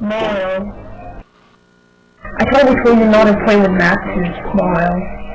Mario. I probably should not to play with Matt since Smile.